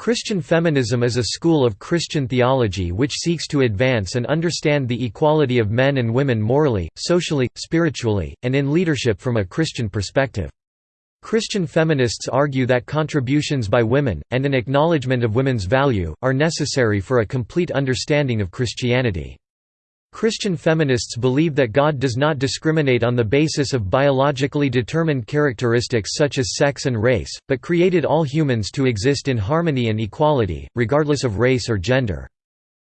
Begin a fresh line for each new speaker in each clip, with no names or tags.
Christian feminism is a school of Christian theology which seeks to advance and understand the equality of men and women morally, socially, spiritually, and in leadership from a Christian perspective. Christian feminists argue that contributions by women, and an acknowledgement of women's value, are necessary for a complete understanding of Christianity. Christian feminists believe that God does not discriminate on the basis of biologically determined characteristics such as sex and race, but created all humans to exist in harmony and equality, regardless of race or gender.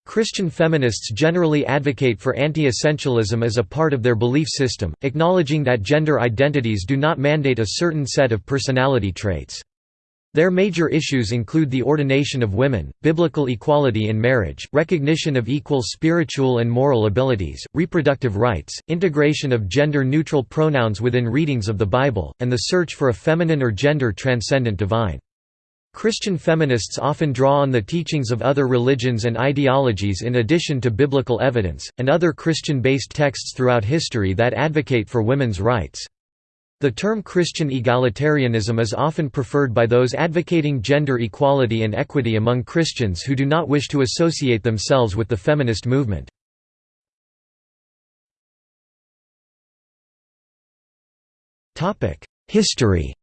Christian feminists generally advocate for anti-essentialism as a part of their belief system, acknowledging that gender identities do not mandate a certain set of personality traits. Their major issues include the ordination of women, biblical equality in marriage, recognition of equal spiritual and moral abilities, reproductive rights, integration of gender-neutral pronouns within readings of the Bible, and the search for a feminine or gender-transcendent divine. Christian feminists often draw on the teachings of other religions and ideologies in addition to biblical evidence, and other Christian-based texts throughout history that advocate for women's rights. The term Christian egalitarianism is often preferred by those advocating gender equality and equity among Christians who do not wish to associate themselves with the feminist movement. History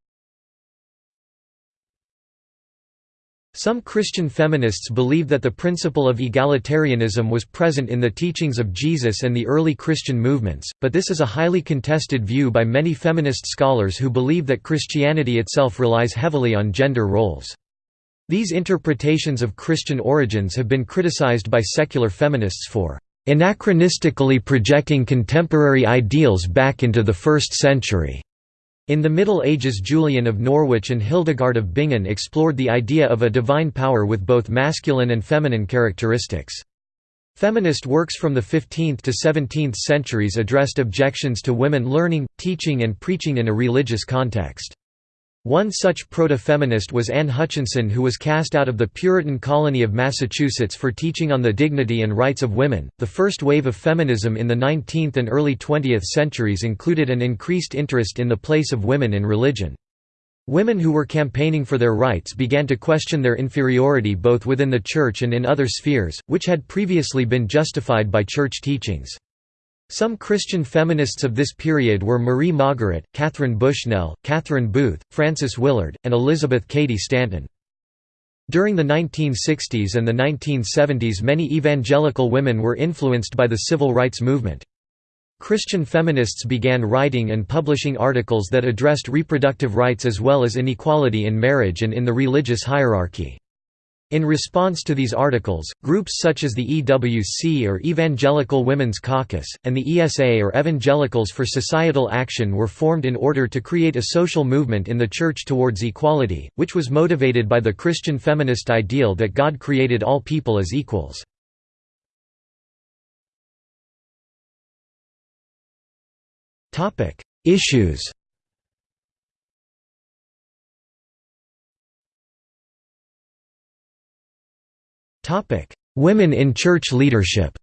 Some Christian feminists believe that the principle of egalitarianism was present in the teachings of Jesus and the early Christian movements, but this is a highly contested view by many feminist scholars who believe that Christianity itself relies heavily on gender roles. These interpretations of Christian origins have been criticized by secular feminists for anachronistically projecting contemporary ideals back into the first century. In the Middle Ages Julian of Norwich and Hildegard of Bingen explored the idea of a divine power with both masculine and feminine characteristics. Feminist works from the 15th to 17th centuries addressed objections to women learning, teaching and preaching in a religious context. One such proto-feminist was Anne Hutchinson who was cast out of the Puritan colony of Massachusetts for teaching on the dignity and rights of women. The first wave of feminism in the 19th and early 20th centuries included an increased interest in the place of women in religion. Women who were campaigning for their rights began to question their inferiority both within the church and in other spheres, which had previously been justified by church teachings. Some Christian feminists of this period were Marie Maugeret, Katharine Bushnell, Catherine Booth, Frances Willard, and Elizabeth Cady Stanton. During the 1960s and the 1970s many evangelical women were influenced by the civil rights movement. Christian feminists began writing and publishing articles that addressed reproductive rights as well as inequality in marriage and in the religious hierarchy. In response to these articles, groups such as the EWC or Evangelical Women's Caucus, and the ESA or Evangelicals for Societal Action were formed in order to create a social movement in the Church towards equality, which was motivated by the Christian feminist ideal that God created all people as equals. Issues Topic: Women in church leadership.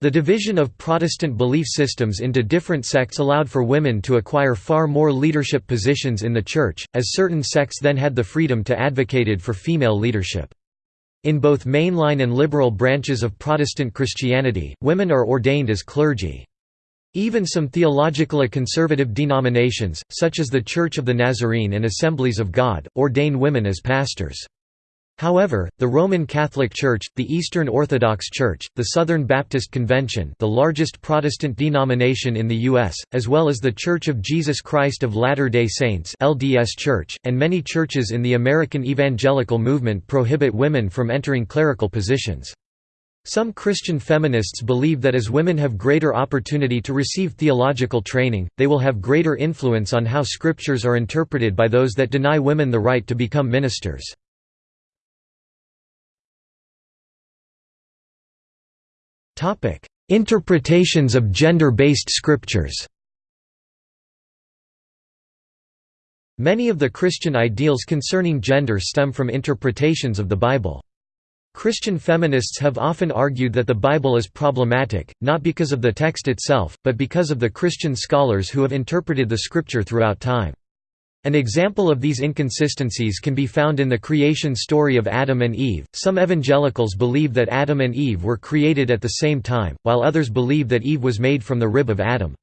The division of Protestant belief systems into different sects allowed for women to acquire far more leadership positions in the Church, as certain sects then had the freedom to advocated for female leadership. In both mainline and liberal branches of Protestant Christianity, women are ordained as clergy. Even some theologically conservative denominations, such as the Church of the Nazarene and Assemblies of God, ordain women as pastors. However, the Roman Catholic Church, the Eastern Orthodox Church, the Southern Baptist Convention the largest Protestant denomination in the U.S., as well as the Church of Jesus Christ of Latter-day Saints LDS Church, and many churches in the American evangelical movement prohibit women from entering clerical positions. Some Christian feminists believe that as women have greater opportunity to receive theological training, they will have greater influence on how scriptures are interpreted by those that deny women the right to become ministers. Interpretations of gender-based scriptures Many of the Christian ideals concerning gender stem from interpretations of the Bible. Christian feminists have often argued that the Bible is problematic, not because of the text itself, but because of the Christian scholars who have interpreted the scripture throughout time. An example of these inconsistencies can be found in the creation story of Adam and Eve. Some evangelicals believe that Adam and Eve were created at the same time, while others believe that Eve was made from the rib of Adam.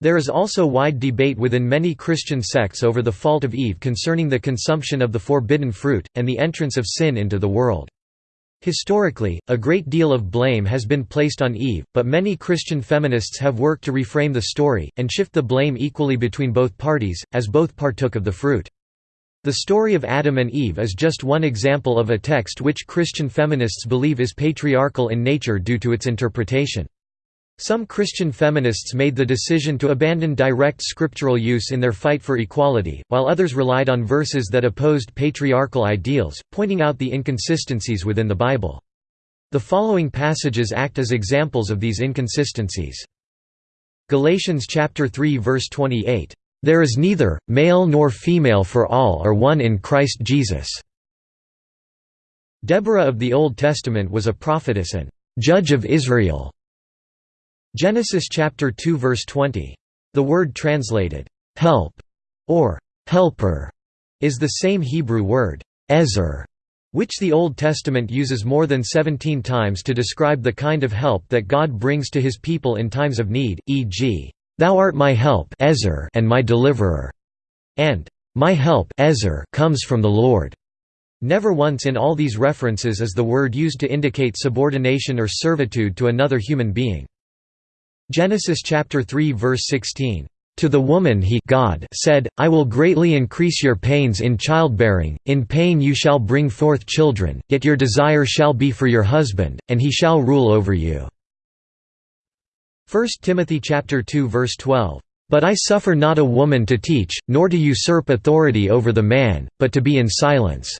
There is also wide debate within many Christian sects over the fault of Eve concerning the consumption of the forbidden fruit, and the entrance of sin into the world. Historically, a great deal of blame has been placed on Eve, but many Christian feminists have worked to reframe the story, and shift the blame equally between both parties, as both partook of the fruit. The story of Adam and Eve is just one example of a text which Christian feminists believe is patriarchal in nature due to its interpretation. Some Christian feminists made the decision to abandon direct scriptural use in their fight for equality, while others relied on verses that opposed patriarchal ideals, pointing out the inconsistencies within the Bible. The following passages act as examples of these inconsistencies. Galatians chapter 3 verse 28, "There is neither male nor female for all are one in Christ Jesus." Deborah of the Old Testament was a prophetess and judge of Israel. Genesis chapter 2 verse 20. The word translated, "'help' or "'helper' is the same Hebrew word, "'ezer' which the Old Testament uses more than 17 times to describe the kind of help that God brings to his people in times of need, e.g., "'Thou art my help Ezer and my deliverer' and "'My help Ezer comes from the Lord' Never once in all these references is the word used to indicate subordination or servitude to another human being. Genesis chapter 3 verse 16. To the woman he God said, I will greatly increase your pains in childbearing, in pain you shall bring forth children, yet your desire shall be for your husband, and he shall rule over you." 1 Timothy chapter 2 verse 12. But I suffer not a woman to teach, nor to usurp authority over the man, but to be in silence."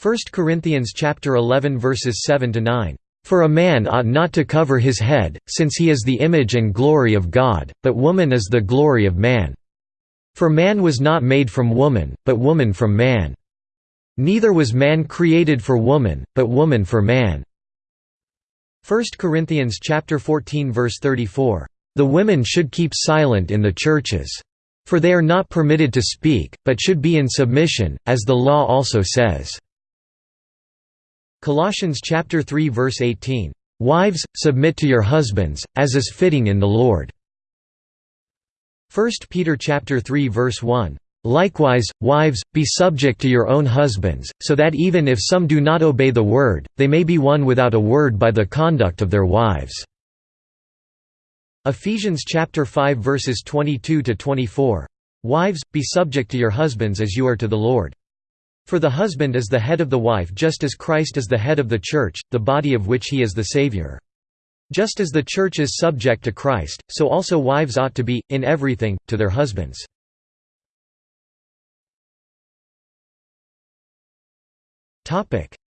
1 Corinthians chapter 11 verses 7 to 9. For a man ought not to cover his head, since he is the image and glory of God, but woman is the glory of man. For man was not made from woman, but woman from man. Neither was man created for woman, but woman for man. 1 Corinthians chapter 14 verse 34. The women should keep silent in the churches. For they are not permitted to speak, but should be in submission, as the law also says. Colossians chapter 3 verse 18, "Wives, submit to your husbands, as is fitting in the Lord." 1 Peter chapter 3 verse 1, "Likewise, wives, be subject to your own husbands, so that even if some do not obey the word, they may be won without a word by the conduct of their wives." Ephesians chapter 5 verses 22 to 24, "Wives, be subject to your husbands as you are to the Lord." For the husband is the head of the wife just as Christ is the head of the Church, the body of which he is the Savior. Just as the Church is subject to Christ, so also wives ought to be, in everything, to their husbands.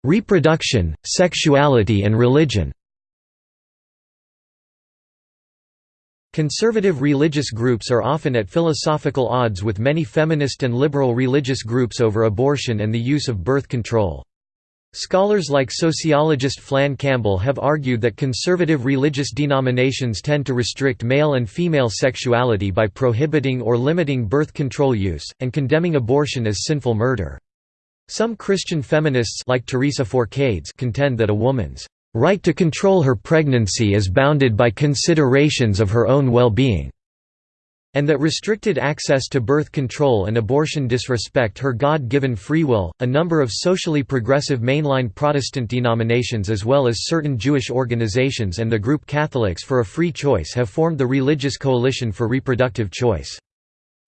Reproduction, sexuality and religion Conservative religious groups are often at philosophical odds with many feminist and liberal religious groups over abortion and the use of birth control. Scholars like sociologist Flann Campbell have argued that conservative religious denominations tend to restrict male and female sexuality by prohibiting or limiting birth control use, and condemning abortion as sinful murder. Some Christian feminists like Teresa Forcades contend that a woman's right to control her pregnancy is bounded by considerations of her own well-being, and that restricted access to birth control and abortion disrespect her God-given free will. A number of socially progressive mainline Protestant denominations as well as certain Jewish organizations and the group Catholics for a Free Choice have formed the Religious Coalition for Reproductive Choice.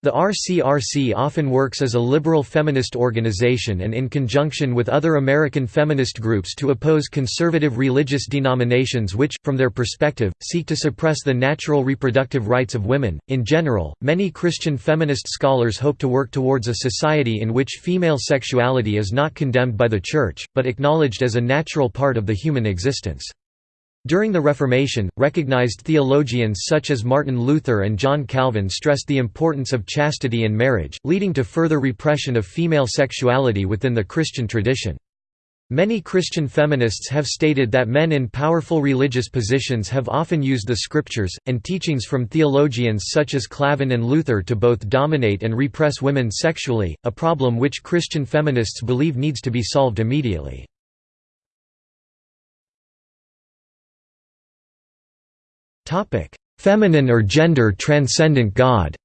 The RCRC often works as a liberal feminist organization and in conjunction with other American feminist groups to oppose conservative religious denominations which, from their perspective, seek to suppress the natural reproductive rights of women. In general, many Christian feminist scholars hope to work towards a society in which female sexuality is not condemned by the Church, but acknowledged as a natural part of the human existence. During the Reformation, recognized theologians such as Martin Luther and John Calvin stressed the importance of chastity and marriage, leading to further repression of female sexuality within the Christian tradition. Many Christian feminists have stated that men in powerful religious positions have often used the scriptures, and teachings from theologians such as Calvin and Luther to both dominate and repress women sexually, a problem which Christian feminists believe needs to be solved immediately. Feminine or gender-transcendent God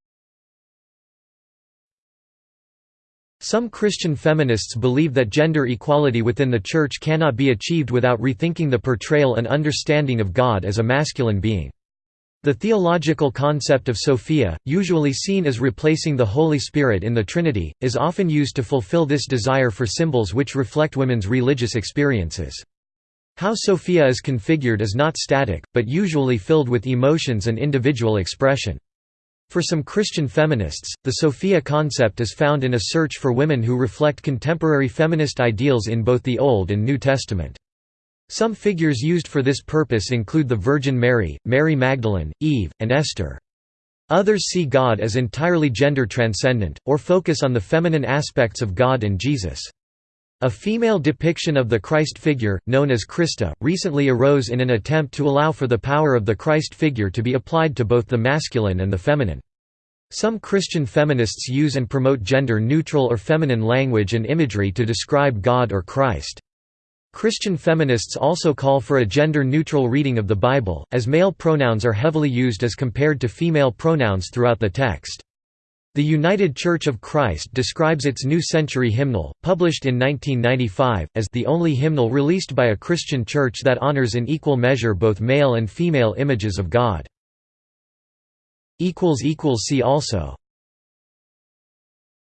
Some Christian feminists believe that gender equality within the Church cannot be achieved without rethinking the portrayal and understanding of God as a masculine being. The theological concept of Sophia, usually seen as replacing the Holy Spirit in the Trinity, is often used to fulfill this desire for symbols which reflect women's religious experiences. How Sophia is configured is not static, but usually filled with emotions and individual expression. For some Christian feminists, the Sophia concept is found in a search for women who reflect contemporary feminist ideals in both the Old and New Testament. Some figures used for this purpose include the Virgin Mary, Mary Magdalene, Eve, and Esther. Others see God as entirely gender transcendent, or focus on the feminine aspects of God and Jesus. A female depiction of the Christ figure, known as Christa, recently arose in an attempt to allow for the power of the Christ figure to be applied to both the masculine and the feminine. Some Christian feminists use and promote gender-neutral or feminine language and imagery to describe God or Christ. Christian feminists also call for a gender-neutral reading of the Bible, as male pronouns are heavily used as compared to female pronouns throughout the text. The United Church of Christ describes its New Century hymnal, published in 1995, as the only hymnal released by a Christian church that honors in equal measure both male and female images of God. See also